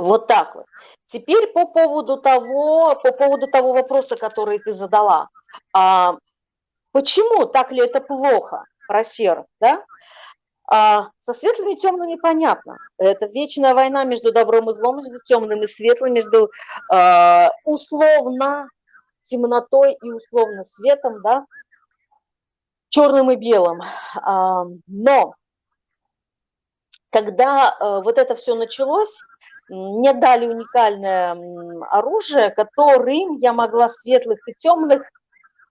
Вот так вот. Теперь по поводу того, по поводу того вопроса, который ты задала. А, почему так ли это плохо про серых, да? А, со светлыми и темными понятно. Это вечная война между добром и злом, между темным и светлым, между э, условно темнотой и условно светом, да, черным и белым. А, но когда э, вот это все началось, мне дали уникальное оружие, которым я могла светлых и темных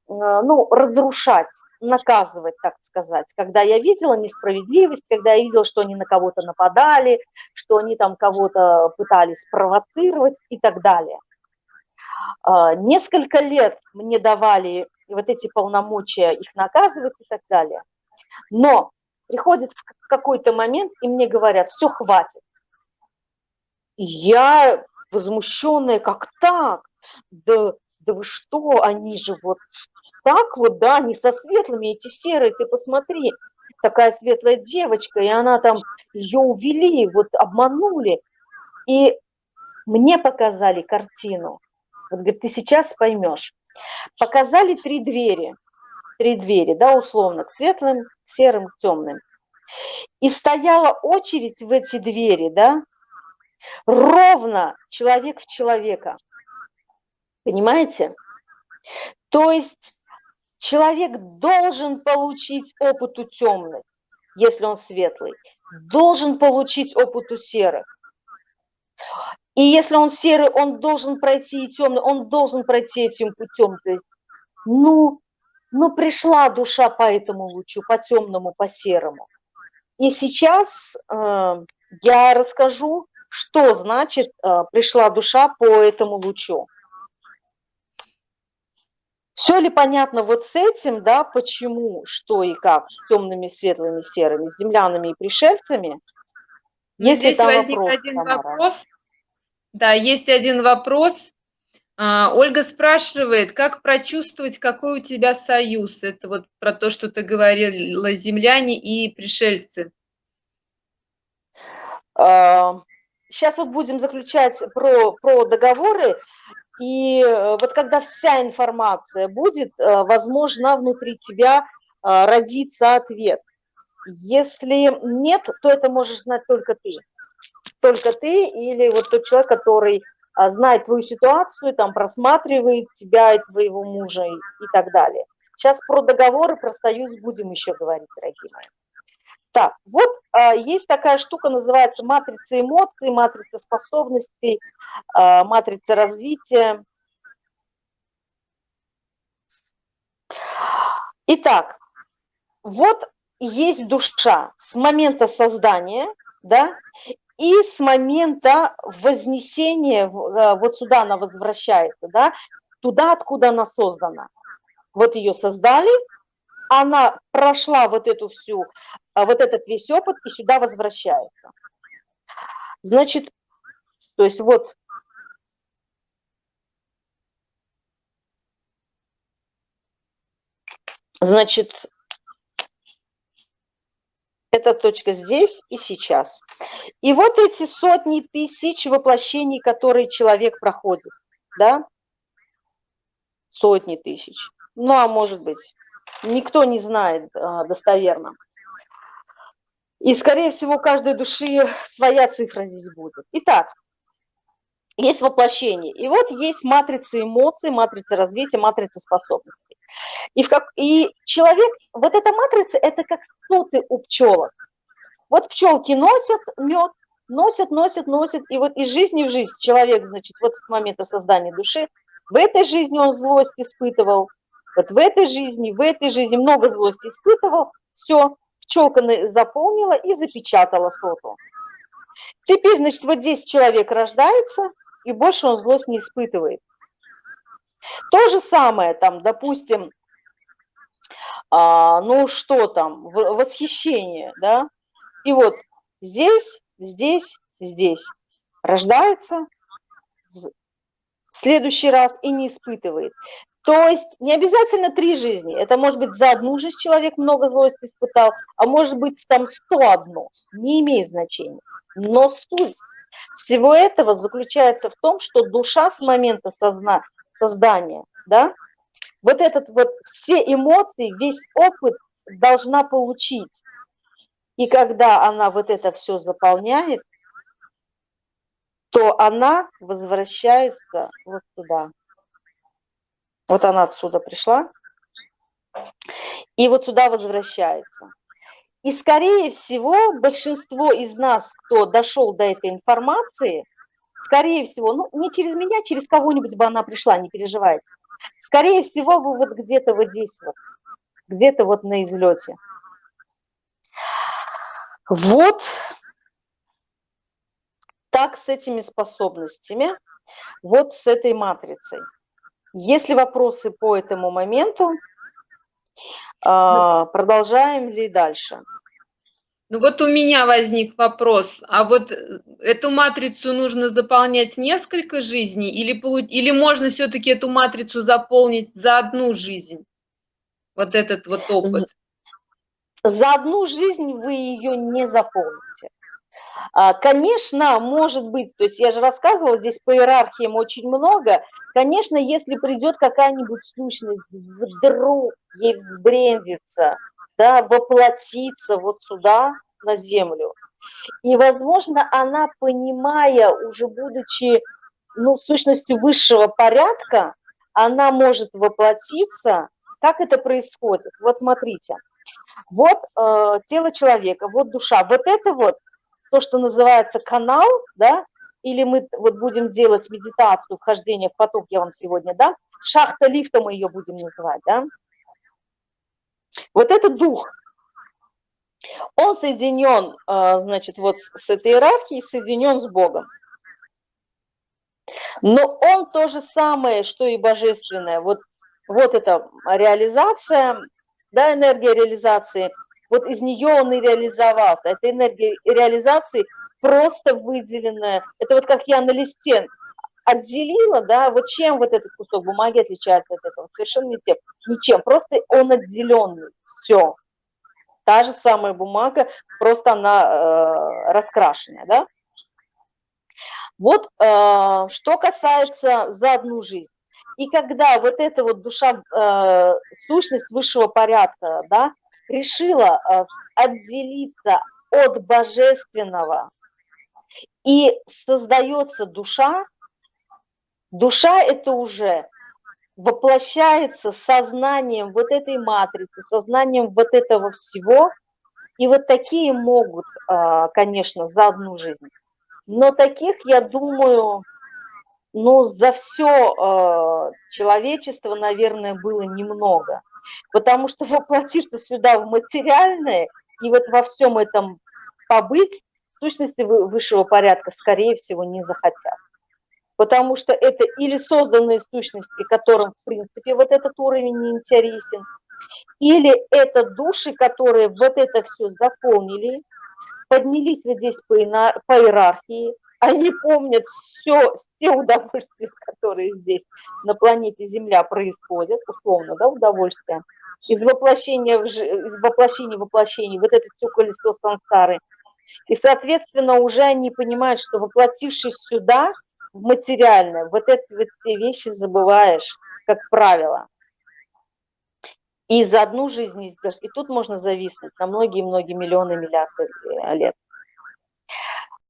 Э, ну, разрушать, наказывать, так сказать. Когда я видела несправедливость, когда я видела, что они на кого-то нападали, что они там кого-то пытались провоцировать и так далее. Э, несколько лет мне давали вот эти полномочия их наказывать и так далее. Но приходит какой-то момент, и мне говорят, все, хватит. Я возмущенная, как так? Да, да вы что, они же вот так вот, да, не со светлыми, эти серые, ты посмотри, такая светлая девочка, и она там, ее увели, вот обманули. И мне показали картину. Вот, говорит, ты сейчас поймешь. Показали три двери, три двери, да, условно, к светлым, серым, темным. И стояла очередь в эти двери, да, ровно человек в человека. Понимаете? То есть Человек должен получить опыт у темных, если он светлый, должен получить опыт у серых. И если он серый, он должен пройти и темный, он должен пройти этим путем. То есть, ну, ну пришла душа по этому лучу, по темному, по серому. И сейчас э, я расскажу, что значит э, пришла душа по этому лучу. Все ли понятно вот с этим, да, почему, что и как, с темными, светлыми, серыми, с землянами и пришельцами? Есть Здесь возник вопрос, один Тамара? вопрос. Да, есть один вопрос. А, Ольга спрашивает, как прочувствовать, какой у тебя союз? Это вот про то, что ты говорила, земляне и пришельцы. Сейчас вот будем заключать про, про договоры. И э, вот когда вся информация будет, э, возможно, внутри тебя э, родится ответ. Если нет, то это можешь знать только ты. Только ты или вот тот человек, который знает твою ситуацию, там просматривает тебя и твоего мужа и, и так далее. Сейчас про договоры, про союз будем еще говорить, дорогие мои. Так, вот а, есть такая штука, называется матрица эмоций, матрица способностей, а, матрица развития. Итак, вот есть душа с момента создания, да, и с момента вознесения, а, вот сюда она возвращается, да, туда, откуда она создана. Вот ее создали, она прошла вот эту всю, а, вот этот весь опыт и сюда возвращается. Значит, то есть вот Значит, эта точка здесь и сейчас. И вот эти сотни тысяч воплощений, которые человек проходит, да, сотни тысяч, ну а может быть никто не знает а, достоверно. И, скорее всего, у каждой души своя цифра здесь будет. Итак, есть воплощение. И вот есть матрица эмоций, матрица развития, матрица способностей. И, в как, и человек, вот эта матрица, это как соты у пчелок. Вот пчелки носят мед, носят, носят, носят, и вот из жизни в жизнь человек, значит, вот с момента создания души, в этой жизни он злость испытывал, вот в этой жизни, в этой жизни много злости испытывал, все, пчелка заполнила и запечатала соту. Теперь, значит, вот здесь человек рождается, и больше он злость не испытывает. То же самое, там, допустим, а, ну что там, восхищение, да, и вот здесь, здесь, здесь рождается, следующий раз и не испытывает. То есть не обязательно три жизни. Это может быть за одну жизнь человек много злости испытал, а может быть там 101. Не имеет значения. Но суть всего этого заключается в том, что душа с момента созна создания, да, вот этот вот все эмоции, весь опыт должна получить. И когда она вот это все заполняет, то она возвращается вот сюда. Вот она отсюда пришла, и вот сюда возвращается. И, скорее всего, большинство из нас, кто дошел до этой информации, скорее всего, ну, не через меня, через кого-нибудь бы она пришла, не переживайте. Скорее всего, вы вот где-то вот здесь вот, где-то вот на излете. Вот так с этими способностями, вот с этой матрицей. Если вопросы по этому моменту, а, продолжаем ли дальше? Ну вот у меня возник вопрос, а вот эту матрицу нужно заполнять несколько жизней или, или можно все-таки эту матрицу заполнить за одну жизнь? Вот этот вот опыт. За одну жизнь вы ее не заполните. А, конечно, может быть, то есть я же рассказывала, здесь по иерархиям очень много. Конечно, если придет какая-нибудь сущность, вдруг ей взбрендится, да, воплотиться вот сюда, на землю. И, возможно, она, понимая, уже будучи ну, сущностью высшего порядка, она может воплотиться. Как это происходит? Вот смотрите, вот э, тело человека, вот душа, вот это вот то, что называется канал, да, или мы вот будем делать медитацию, вхождение в поток, я вам сегодня дам, шахта лифта мы ее будем называть, да. Вот это дух, он соединен, а, значит, вот с этой иерархией, соединен с Богом. Но он то же самое, что и божественное. Вот, вот эта реализация, да, энергия реализации, вот из нее он и реализовался. Это энергия реализации просто выделенная. Это вот как я на листе отделила, да, вот чем вот этот кусок бумаги отличается от этого? Совершенно не тем, ничем, просто он отделенный, все та же самая бумага, просто она э, раскрашенная, да? Вот э, что касается за одну жизнь. И когда вот эта вот душа, э, сущность высшего порядка, да, решила э, отделиться от божественного, и создается душа, душа это уже воплощается сознанием вот этой матрицы, сознанием вот этого всего. И вот такие могут, а, конечно, за одну жизнь. Но таких, я думаю, ну, за все а, человечество, наверное, было немного. Потому что воплотиться сюда в материальное и вот во всем этом побыть, сущности высшего порядка, скорее всего, не захотят. Потому что это или созданные сущности, которым, в принципе, вот этот уровень не интересен, или это души, которые вот это все заполнили, поднялись вот здесь по, иерархии, они помнят все, все удовольствия, которые здесь на планете Земля происходят, условно, да, удовольствия, из воплощения в, из воплощения в вот это все колесо сансары. И, соответственно, уже они понимают, что воплотившись сюда, в материальное. Вот эти вот все вещи забываешь, как правило. И за одну жизнь, и тут можно зависнуть на многие-многие миллионы, миллиарды э, лет.